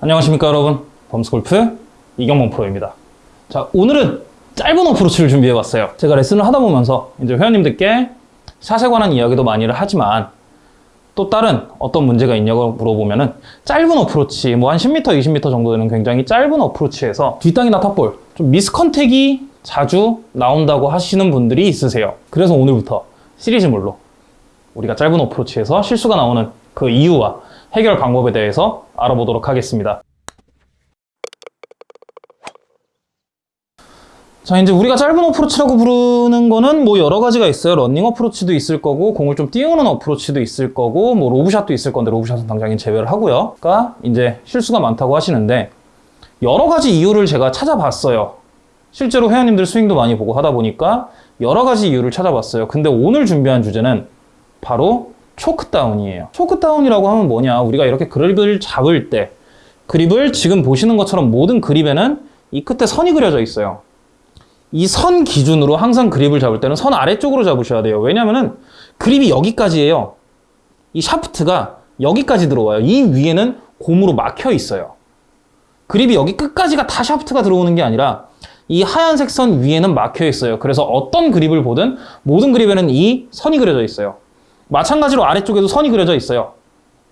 안녕하십니까 여러분. 범스골프 이경범 프로입니다. 자 오늘은 짧은 어프로치를 준비해 봤어요. 제가 레슨을 하다 보면서 이제 회원님들께 샷에 관한 이야기도 많이를 하지만 또 다른 어떤 문제가 있냐고 물어보면 은 짧은 어프로치 뭐 한 10m 20m 정도 되는 굉장히 짧은 어프로치에서 뒷땅이나 탑볼 좀 미스컨택이 자주 나온다고 하시는 분들이 있으세요. 그래서 오늘부터 시리즈물로 우리가 짧은 어프로치에서 실수가 나오는 그 이유와 해결 방법에 대해서 알아보도록 하겠습니다. 자, 이제 우리가 짧은 어프로치라고 부르는 거는 뭐 여러 가지가 있어요. 런닝 어프로치도 있을 거고, 공을 좀 띄우는 어프로치도 있을 거고, 뭐 로브샷도 있을 건데, 로브샷은 당장은 제외를 하고요. 그러니까 이제 실수가 많다고 하시는데, 여러 가지 이유를 제가 찾아봤어요. 실제로 회원님들 스윙도 많이 보고 하다 보니까 여러 가지 이유를 찾아봤어요. 근데 오늘 준비한 주제는 바로 choke down이에요. choke down이라고 하면 뭐냐? 우리가 이렇게 그립을 잡을 때 그립을 지금 보시는 것처럼 모든 그립에는 이 끝에 선이 그려져 있어요. 이 선 기준으로 항상 그립을 잡을 때는 선 아래쪽으로 잡으셔야 돼요. 왜냐면은 그립이 여기까지예요. 이 샤프트가 여기까지 들어와요. 이 위에는 고무로 막혀 있어요. 그립이 여기 끝까지가 다 샤프트가 들어오는 게 아니라 이 하얀색 선 위에는 막혀 있어요. 그래서 어떤 그립을 보든 모든 그립에는 이 선이 그려져 있어요. 마찬가지로 아래쪽에도 선이 그려져 있어요.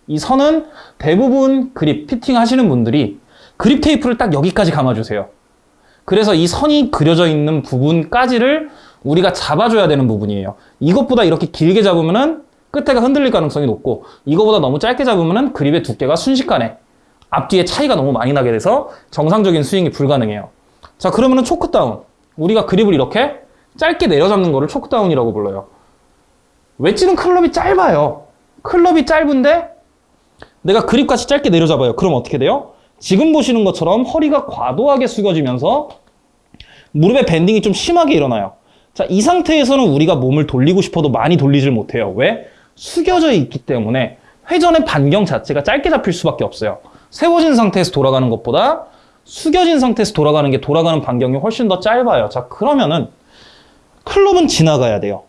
이 선은 대부분 그립 피팅 하시는 분들이 그립 테이프를 딱 여기까지 감아주세요. 그래서 이 선이 그려져 있는 부분까지를 우리가 잡아줘야 되는 부분이에요. 이것보다 이렇게 길게 잡으면 은 끝에가 흔들릴 가능성이 높고 이거보다 너무 짧게 잡으면 은 그립의 두께가 순식간에 앞뒤에 차이가 너무 많이 나게 돼서 정상적인 스윙이 불가능해요. 자 그러면 은 초크다운 우리가 그립을 이렇게 짧게 내려잡는 거를 초크다운이라고 불러요. 웨지는 클럽이 짧아요. 클럽이 짧은데 내가 그립같이 짧게 내려잡아요. 그럼 어떻게 돼요? 지금 보시는 것처럼 허리가 과도하게 숙여지면서 무릎의 밴딩이 좀 심하게 일어나요. 자, 이 상태에서는 우리가 몸을 돌리고 싶어도 많이 돌리질 못해요. 왜? 숙여져 있기 때문에 회전의 반경 자체가 짧게 잡힐 수밖에 없어요. 세워진 상태에서 돌아가는 것보다 숙여진 상태에서 돌아가는 게 돌아가는 반경이 훨씬 더 짧아요. 자, 그러면은 클럽은 지나가야 돼요.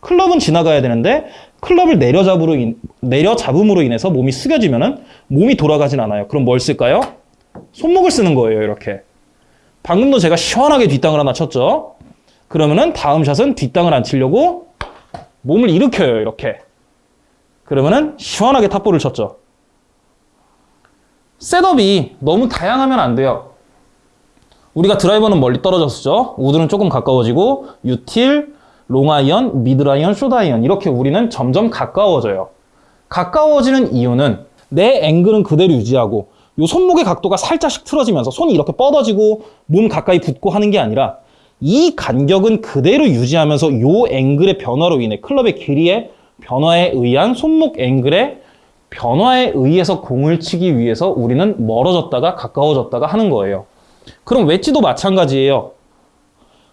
클럽은 지나가야 되는데 클럽을 내려잡으로 인, 내려잡음으로 인해서 몸이 숙여지면 은 몸이 돌아가진 않아요. 그럼 뭘 쓸까요? 손목을 쓰는 거예요. 이렇게. 방금도 제가 시원하게 뒷땅을 하나 쳤죠. 그러면 은 다음 샷은 뒷땅을 안 치려고 몸을 일으켜요. 이렇게. 그러면 은 시원하게 top ball을 쳤죠. setup이 너무 다양하면 안 돼요. 우리가 드라이버는 멀리 떨어졌죠. 우드는 조금 가까워지고 util, long iron, middle iron, short iron 이렇게 우리는 점점 가까워져요. 가까워지는 이유는 내 앵글은 그대로 유지하고 요 손목의 각도가 살짝씩 틀어지면서 손이 이렇게 뻗어지고 몸 가까이 붙고 하는 게 아니라 이 간격은 그대로 유지하면서 요 앵글의 변화로 인해 클럽의 길이의 변화에 의한 손목 앵글의 변화에 의해서 공을 치기 위해서 우리는 멀어졌다가 가까워졌다가 하는 거예요. 그럼 웨지도 마찬가지예요.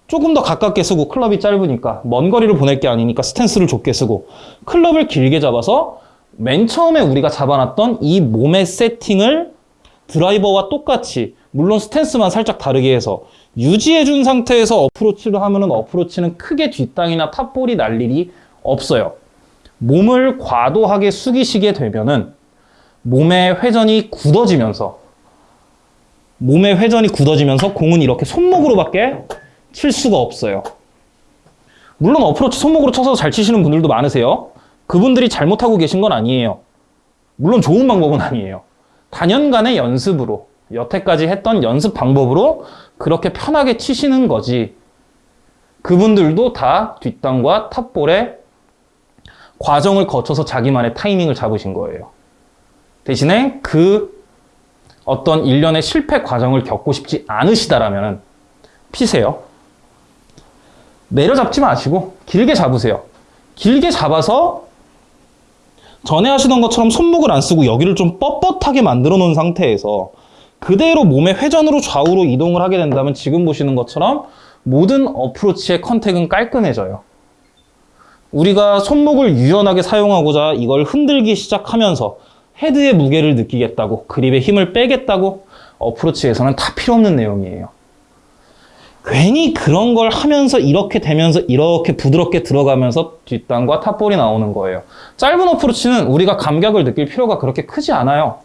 조금 더 가깝게 쓰고 클럽이 짧으니까 먼 거리를 보낼 게 아니니까 스탠스를 좁게 쓰고 클럽을 길게 잡아서 맨 처음에 우리가 잡아놨던 이 몸의 세팅을 드라이버와 똑같이 물론 스탠스만 살짝 다르게 해서 유지해준 상태에서 어프로치를 하면 은 어프로치는 크게 뒷땅이나 top ball이 날 일이 없어요. 몸을 과도하게 숙이시게 되면 은 몸의 회전이 굳어지면서 몸의 회전이 굳어지면서 공은 이렇게 손목으로밖에 칠 수가 없어요. 물론 어프로치 손목으로 쳐서 잘 치시는 분들도 많으세요. 그분들이 잘못하고 계신 건 아니에요. 물론 좋은 방법은 아니에요. 단연간의 연습으로 여태까지 했던 연습 방법으로 그렇게 편하게 치시는 거지. 그분들도 다 뒷땅과 탑볼의 과정을 거쳐서 자기만의 타이밍을 잡으신 거예요. 대신에 그 어떤 일련의 실패 과정을 겪고 싶지 않으시다라면 피세요. 내려잡지 마시고 길게 잡으세요. 길게 잡아서 전에 하시던 것처럼 손목을 안 쓰고 여기를 좀 뻣뻣하게 만들어 놓은 상태에서 그대로 몸의 회전으로 좌우로 이동을 하게 된다면 지금 보시는 것처럼 모든 어프로치의 contact은 깔끔해져요. 우리가 손목을 유연하게 사용하고자 이걸 흔들기 시작하면서 헤드의 무게를 느끼겠다고 그립의 힘을 빼겠다고 어프로치에서는 다 필요 없는 내용이에요. 괜히 그런 걸 하면서 이렇게 되면서 이렇게 부드럽게 들어가면서 뒷땅과 top ball이 나오는 거예요. 짧은 어프로치는 우리가 감각을 느낄 필요가 그렇게 크지 않아요.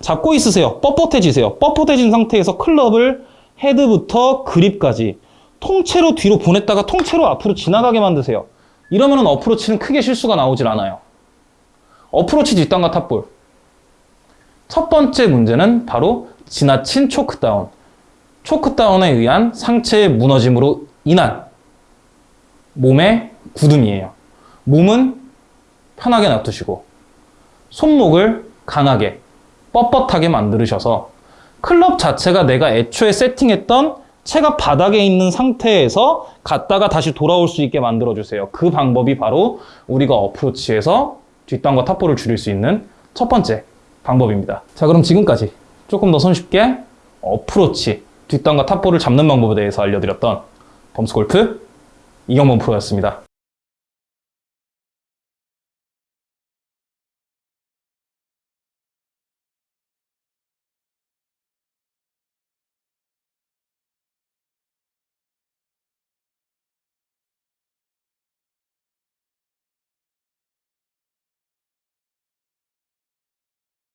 잡고 있으세요. 뻣뻣해지세요. 뻣뻣해진 상태에서 클럽을 헤드부터 그립까지 통째로 뒤로 보냈다가 통째로 앞으로 지나가게 만드세요. 이러면은 어프로치는 크게 실수가 나오질 않아요. 어프로치 뒷땅과 탑볼. 첫 번째 문제는 바로 지나친 초크다운. 초크다운에 의한 상체의 무너짐으로 인한 몸의 굳음이에요. 몸은 편하게 놔두시고 손목을 강하게 뻣뻣하게 만들으셔서 클럽 자체가 내가 애초에 세팅했던 채가 바닥에 있는 상태에서 갔다가 다시 돌아올 수 있게 만들어주세요. 그 방법이 바로 우리가 어프로치에서 뒷땅과 탑볼을 줄일 수 있는 첫 번째 방법입니다. 자, 그럼 지금까지 조금 더 손쉽게 어프로치, 뒷땅과 탑볼을 잡는 방법에 대해서 알려드렸던 범스골프 이경범 프로였습니다.